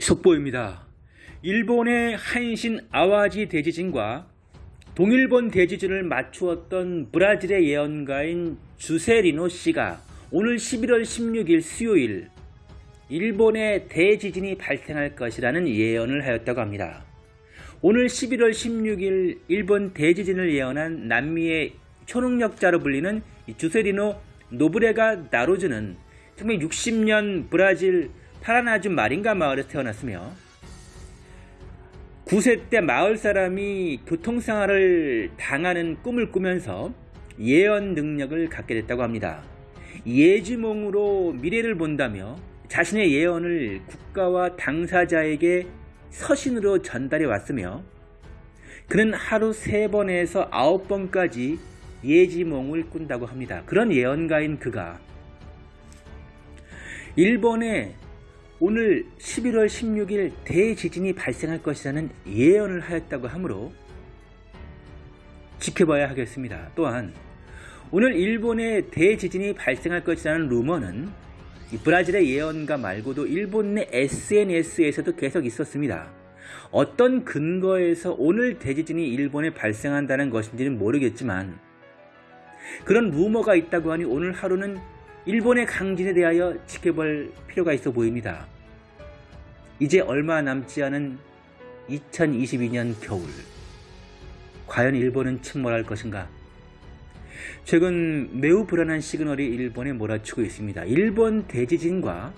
속보입니다. 일본의 한신 아와지 대지진과 동일본 대지진을 맞추었던 브라질의 예언가인 주세리노 씨가 오늘 11월 16일 수요일 일본의 대지진이 발생할 것이라는 예언을 하였다고 합니다. 오늘 11월 16일 일본 대지진을 예언한 남미의 초능력자로 불리는 주세리노 노브레가 나로즈는 1960년 브라질 파라나주 마린가 마을에서 태어났으며 9세 때 마을 사람이 교통생활을 당하는 꿈을 꾸면서 예언 능력을 갖게 됐다고 합니다. 예지몽으로 미래를 본다며 자신의 예언을 국가와 당사자에게 서신으로 전달해 왔으며 그는 하루 3번에서 9번까지 예지몽을 꾼다고 합니다. 그런 예언가인 그가 일본의 오늘 11월 16일 대지진이 발생할 것이라는 예언을 하였다고 하므로 지켜봐야 하겠습니다. 또한 오늘 일본의 대지진이 발생할 것이라는 루머는 브라질의 예언가 말고도 일본 내 SNS에서도 계속 있었습니다. 어떤 근거에서 오늘 대지진이 일본에 발생한다는 것인지는 모르겠지만 그런 루머가 있다고 하니 오늘 하루는 일본의 강진에 대하여 지켜볼 필요가 있어 보입니다. 이제 얼마 남지 않은 2022년 겨울 과연 일본은 침몰할 것인가? 최근 매우 불안한 시그널이 일본에 몰아치고 있습니다. 일본 대지진과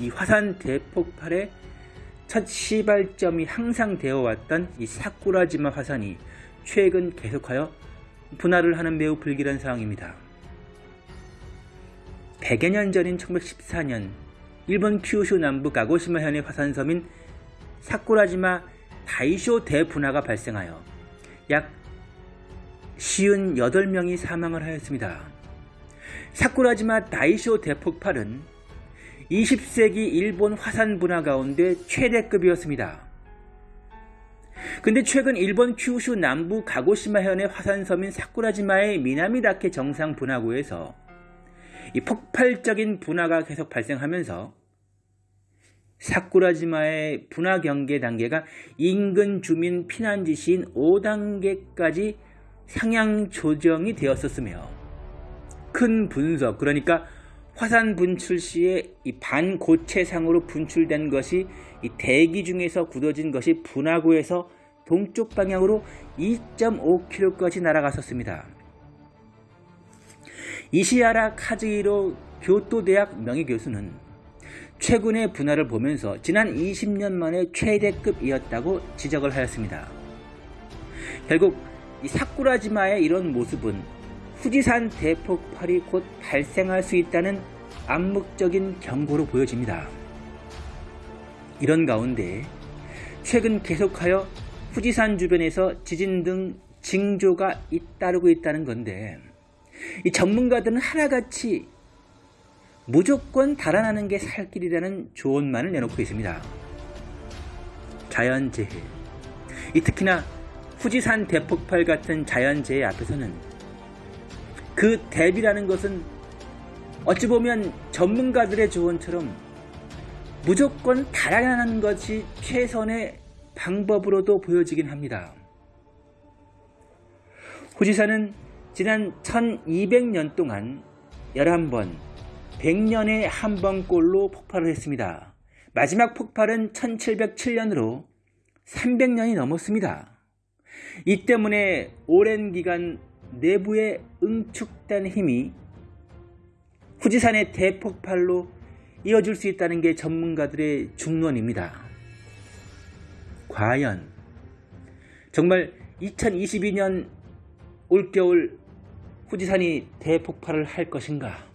이 화산 대폭발의 첫 시발점이 항상 되어 왔던 이 사쿠라지마 화산이 최근 계속하여 분할을 하는 매우 불길한 상황입니다. 100여 년 전인 1914년 일본 큐슈 남부 가고시마현의 화산섬인 사쿠라지마 다이쇼 대분화가 발생하여 약 58명이 사망을 하였습니다. 사쿠라지마 다이쇼 대폭발은 20세기 일본 화산 분화 가운데 최대급이었습니다. 근데 최근 일본 큐슈 남부 가고시마현의 화산섬인 사쿠라지마의 미나미다케 정상 분화구에서 이 폭발적인 분화가 계속 발생하면서 사쿠라지마의 분화 경계 단계가 인근 주민 피난 지시인 5단계까지 상향 조정이 되었었으며 큰 분석 그러니까 화산 분출 시에 이 반고체상으로 분출된 것이 이 대기 중에서 굳어진 것이 분화구에서 동쪽 방향으로 2.5km까지 날아갔었습니다. 이시아라 카즈이로 교토대학 명예교수는 최근의 분화를 보면서 지난 20년 만에 최대급이었다고 지적을 하였습니다. 결국 이 사쿠라지마의 이런 모습은 후지산 대폭발이 곧 발생할 수 있다는 암묵적인 경고로 보여집니다. 이런 가운데 최근 계속하여 후지산 주변에서 지진 등 징조가 잇따르고 있다는 건데 이 전문가들은 하나같이 무조건 달아나는 게 살 길이라는 조언만을 내놓고 있습니다. 자연재해 이 특히나 후지산 대폭발 같은 자연재해 앞에서는 그 대비라는 것은 어찌 보면 전문가들의 조언처럼 무조건 달아나는 것이 최선의 방법으로도 보여지긴 합니다. 후지산은 지난 1200년 동안 11번, 100년에 한 번꼴로 폭발을 했습니다. 마지막 폭발은 1707년으로 300년이 넘었습니다. 이 때문에 오랜 기간 내부에 응축된 힘이 후지산의 대폭발로 이어질 수 있다는 게 전문가들의 중론입니다. 과연 정말 2022년 올겨울 후지산이 대폭발을 할 것인가?